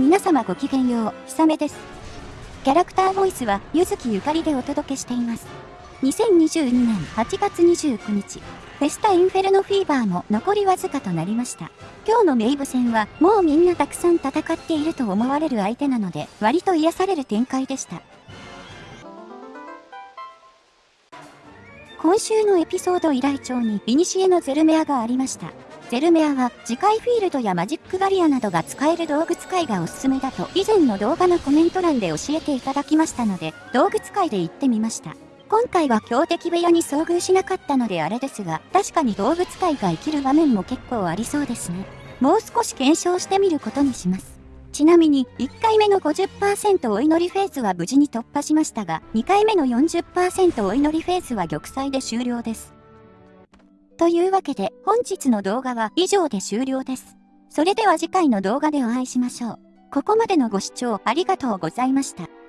皆様ごきげんよう、ひさめです。キャラクターボイスは、ゆずきゆかりでお届けしています。2022年8月29日、フェスタインフェルノフィーバーも残りわずかとなりました。今日のメイブ戦は、もうみんなたくさん戦っていると思われる相手なので、割と癒される展開でした。今週のエピソード依頼帳に、イニシエのゼルメアがありました。ゼルメアは次回フィールドやマジックバリアなどが使える道具使いがおすすめだと以前の動画のコメント欄で教えていただきましたので道具使いで行ってみました。今回は強敵部屋に遭遇しなかったのであれですが確かに道具使いが生きる場面も結構ありそうですね。もう少し検証してみることにします。ちなみに、1回目の50%お祈りフェーズは無事に突破しましたが、2回目の40%お祈りフェーズは玉砕で終了です。というわけで本日の動画は以上で終了です。それでは次回の動画でお会いしましょう。ここまでのご視聴ありがとうございました。